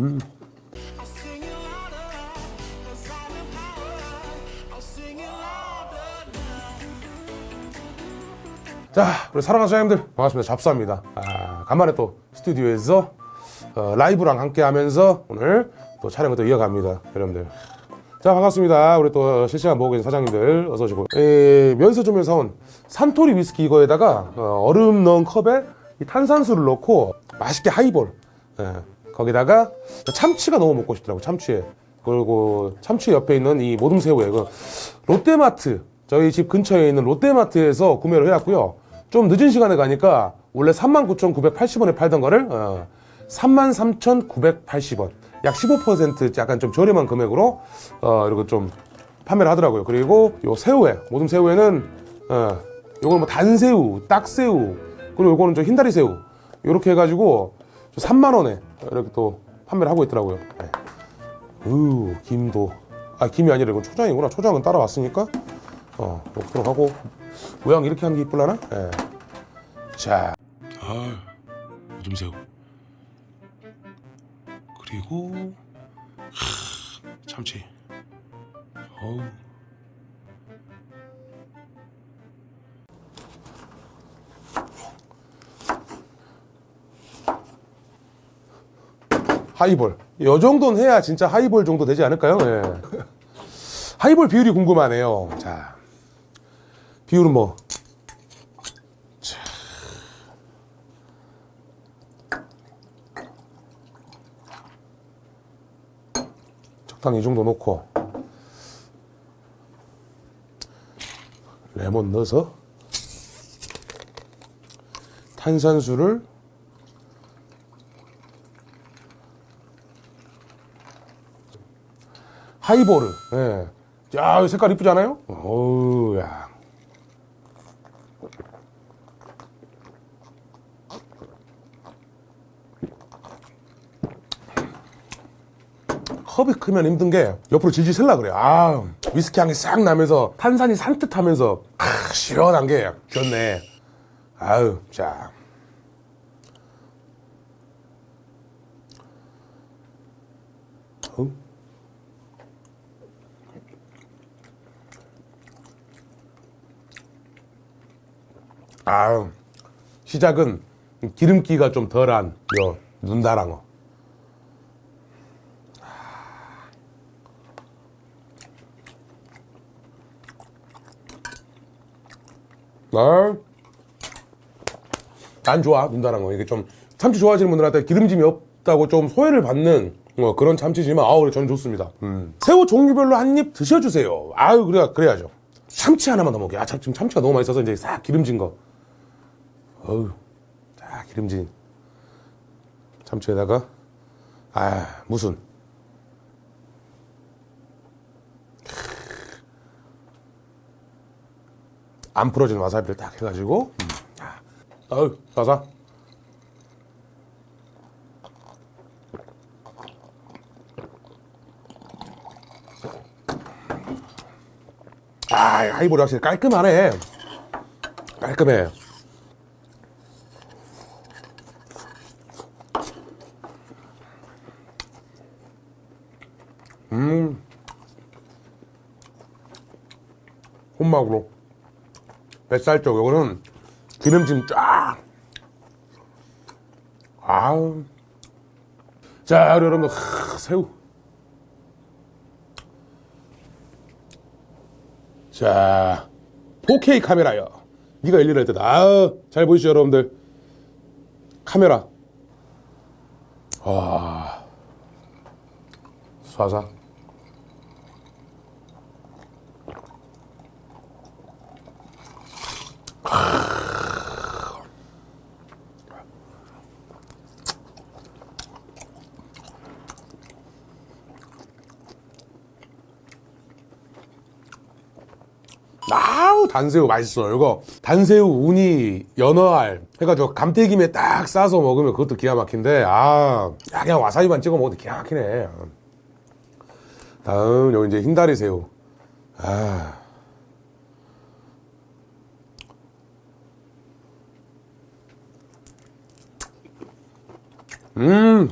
음. 자, 우리 사랑하는 사장님들 반갑습니다. 잡사입니다. 아, 간만에 또 스튜디오에서 어, 라이브랑 함께 하면서 오늘 또 촬영을 또 이어갑니다. 여러분들. 자, 반갑습니다. 우리 또 실시간 보고 계신 사장님들 어서 오시고. 에, 면세점에서 온 산토리 위스키 이거에다가 어, 얼음 넣은 컵에 이 탄산수를 넣고 맛있게 하이볼. 예, 거기다가 참치가 너무 먹고 싶더라고, 참치에. 그리고 참치 옆에 있는 이 모둠새우에 그 롯데마트 저희 집 근처에 있는 롯데마트에서 구매를 해왔고요. 좀 늦은 시간에 가니까 원래 39,980원에 팔던 거를 어, 33,980원. 약 15% 약간 좀 저렴한 금액으로 어, 이렇게 좀 판매를 하더라고요. 그리고 요 새우에 모둠 새우에는 어, 요걸 뭐 단새우, 딱새우, 그리고 요거는 좀 흰다리 새우 이렇게 해가지고 3만 원에 이렇게 또 판매를 하고 있더라고요. 네. 으 김도 아 김이 아니라 이건 초장이구나. 초장은 따라왔으니까 어 먹도록 하고 모양 이렇게 하는 게 이쁠라나? 예. 자, 아 모둠 새우 그리고 하, 참치. 어우. 하이볼. 이 정도는 해야 진짜 하이볼 정도 되지 않을까요? 예. 하이볼 비율이 궁금하네요. 자, 비율은 뭐? 자. 적당히 이 정도 넣고 레몬 넣어서 탄산수를 하이보르. 예. 야, 색깔 이쁘지 않아요? 어우, 야. 컵이 크면 힘든 게 옆으로 질질 셀라 그래. 아, 위스키 향이 싹 나면서 탄산이 산뜻하면서 아, 시원한 게 좋네. 아유, 자. 어? 아, 시작은 기름기가 좀 덜한 요 눈다랑어. 아, 난 좋아 눈다랑어 이게 좀 참치 좋아하시는 분들한테 기름짐이 없다고 좀 소외를 받는 어, 그런 참치지만 아우 저는 좋습니다. 음. 새우 종류별로 한 입 드셔주세요. 아유 그래 그래야죠. 참치 하나만 더 먹게. 아 참, 지금 참치가 너무 맛있어서 이제 싹 기름진 거. 어우, 자 기름진. 참치에다가 아 무슨 안 풀어진 와사비를 딱 해가지고. 어우 싸사 아 하이볼이 확실히 깔끔하네. 깔끔해 음 혼막으로 뱃살 쪽 요거는 기름짐 쫙. 아우. 자 우리 여러분 하, 새우. 자 4K 카메라요. 네가 일일할 때다. 아우 잘 보이시죠 여러분들? 카메라. 와. 쏴사 아우 단새우 맛있어. 이거 단새우 우니 연어알 해가지고 감태김에 딱 싸서 먹으면 그것도 기가 막힌데 아 야, 그냥 와사비만 찍어 먹어도 기가 막히네. 다음 여기 이제 흰다리 새우. 아 음.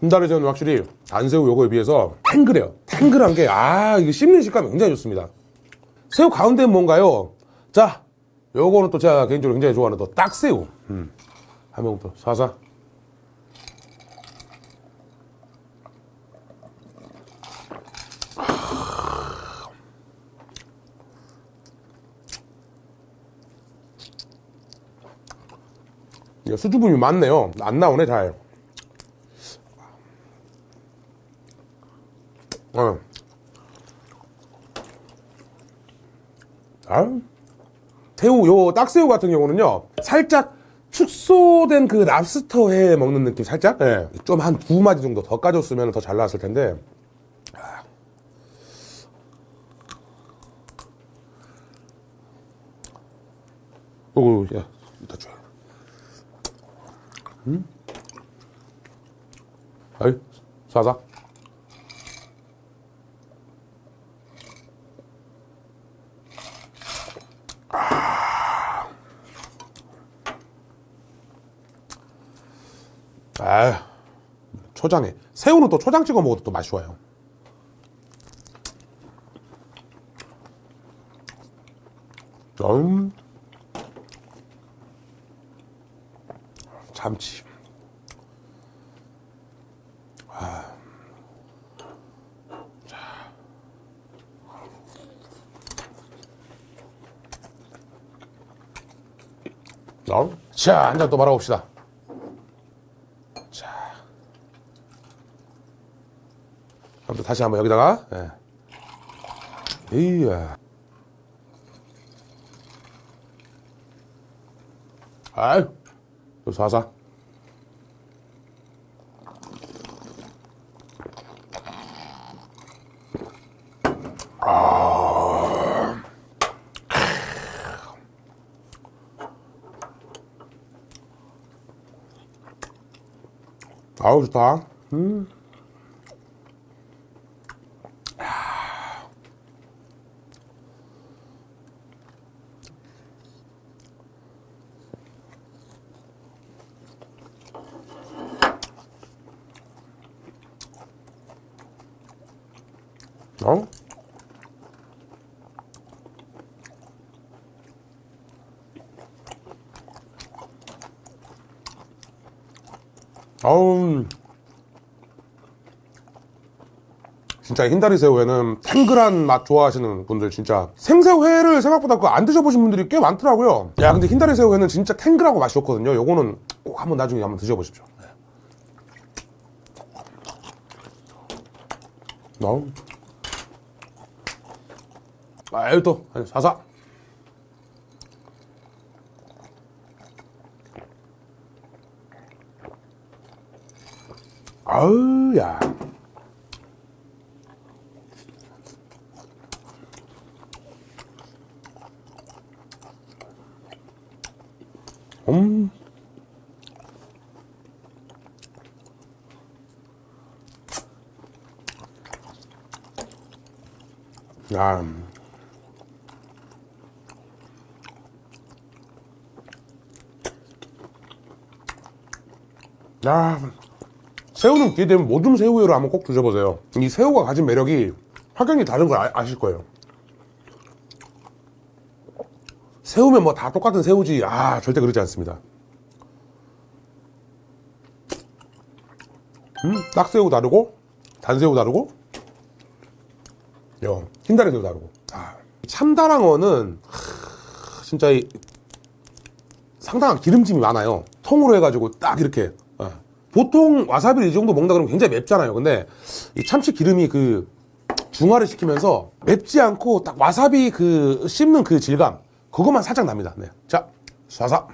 군다리새우는 확실히 안새우 요거에 비해서 탱글해요. 탱글한 게 아 이게 씹는 식감이 굉장히 좋습니다. 새우 가운데는 뭔가요? 자 요거는 또 제가 개인적으로 굉장히 좋아하는 또 딱새우. 음. 한번또 사사. 수주분이 많네요. 안 나오네, 잘. 어. 아, 새우, 요 딱새우 같은 경우는요, 살짝 축소된 그 랍스터 회 먹는 느낌 살짝? 예. 좀한 두 마디 정도 더 까줬으면 더 잘 나왔을 텐데. 아. 오, 야, 이따 줘. 음? 아이, 사사. 아, 초장에 새우는 또 초장 찍어 먹어도 또 맛이 좋아요. 음, 참치. 아. 자, 자, 한 잔 또 말아봅시다. 그럼 또 다시 한번 여기다가 예. 이야 아유 또 사사 아. 아우 좋다 음. 어? 아우 진짜 흰다리 새우회는 탱글한 맛 좋아하시는 분들 진짜 생새우회를 생각보다 그 안 드셔보신 분들이 꽤 많더라고요. 야 근데 흰다리 새우회는 진짜 탱글하고 맛이 좋거든요. 요거는 꼭 한번 나중에 한번 드셔보십시오. 네. 아유 또 사사 아우 야 음. 야. 야. 새우는 기회 되면 모둠 새우회로 한번 꼭 드셔보세요. 이 새우가 가진 매력이 확연히 다른 걸 아, 아실 거예요. 새우면 뭐 다 똑같은 새우지. 아, 절대 그렇지 않습니다. 음, 딱새우 다르고, 단새우 다르고, 요, 흰다리 새우 다르고. 아, 참다랑어는, 하, 진짜 이, 상당한 기름짐이 많아요. 통으로 해가지고 딱 이렇게. 어. 보통 와사비를 이 정도 먹는다 그러면 굉장히 맵잖아요. 근데 이 참치 기름이 그 중화를 시키면서 맵지 않고 딱 와사비 그 씹는 그 질감. 그것만 살짝 납니다. 네. 자, 쏴사.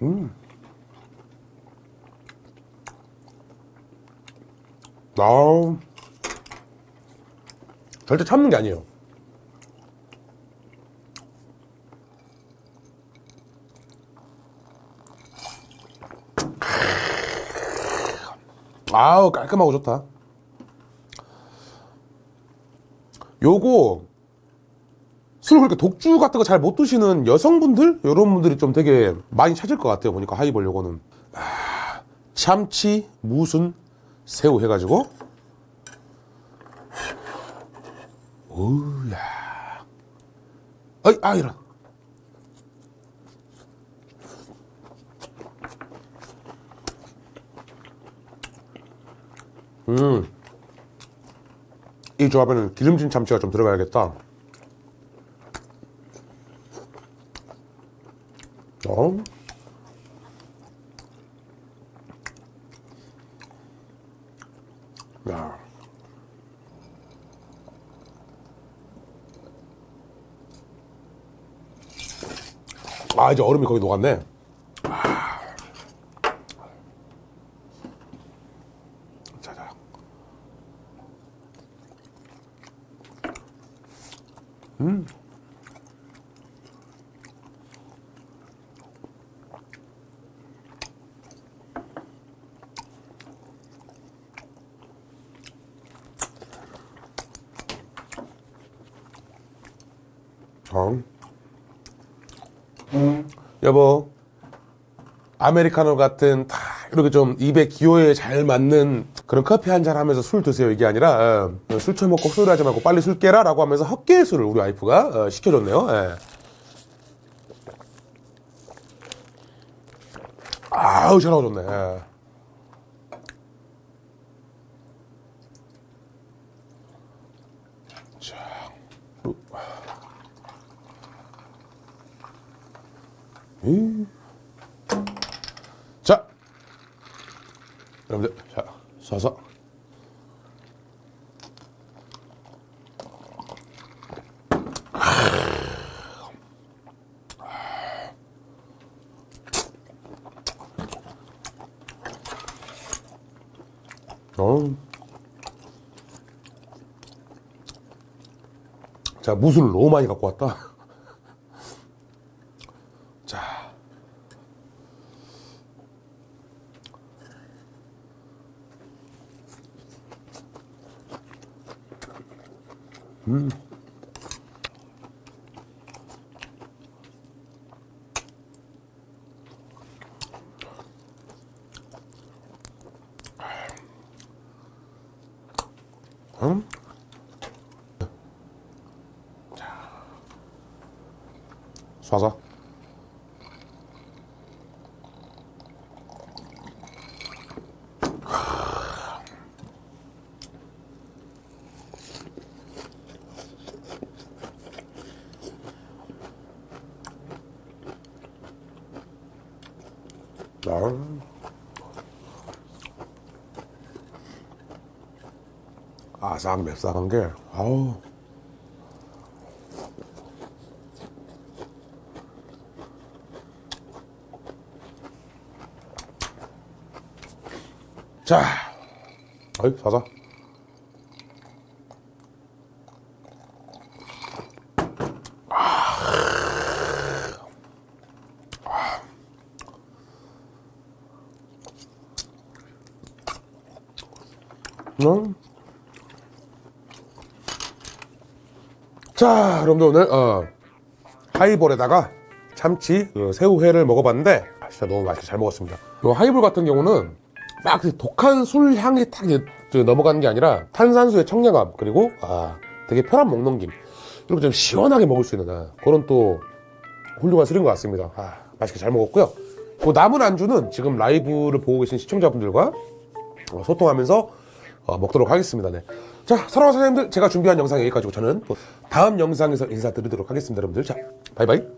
음. 아, 절대 참는 게 아니에요. 아우 깔끔하고 좋다. 요거 술 그렇게 독주 같은 거 잘 못 드시는 여성분들? 이런 분들이 좀 되게 많이 찾을 것 같아요 보니까 하이볼 요거는. 아, 참치 무순 새우 해가지고 오야 아이 아 이런 이 조합에는 기름진 참치가 좀 들어가야겠다. 어? 야. 아, 이제 얼음이 거기 녹았네. 아. 자자. 어. 여보, 아메리카노 같은 다 이렇게 좀 입에 기호에 잘 맞는 그런 커피 한 잔 하면서 술 드세요 이게 아니라 어, 술 처먹고 술 하지 말고 빨리 술 깨라 라고 하면서 헛개의 술을 우리 와이프가 어, 시켜줬네요 예. 아우 전화가 좋네 예. 자, 우. 이. 자, 여러분들, 자, 쏴서. 어. 자, 무술을 너무 많이 갖고 왔다. 쏴서. 아. 아삭 맵싹한 게 아우 자 어이 사자 음. 자, 여러분들 오늘 어, 하이볼에다가 참치 그 새우회를 먹어봤는데 아, 진짜 너무 맛있게 잘 먹었습니다. 이 하이볼 같은 경우는 막그 독한 술 향이 저 넘어가는 게 아니라 탄산수의 청량함 그리고 아 되게 편한 먹넘김 이렇게 좀 시원하게 먹을 수 있는 아, 그런 또 훌륭한 술인 것 같습니다. 아, 맛있게 잘 먹었고요. 그 남은 안주는 지금 라이브를 보고 계신 시청자분들과 어, 소통하면서 어, 먹도록 하겠습니다. 네. 자, 사랑하는 사장님들, 제가 준비한 영상 여기까지고 저는 또 다음 영상에서 인사드리도록 하겠습니다, 여러분들. 자, 바이바이.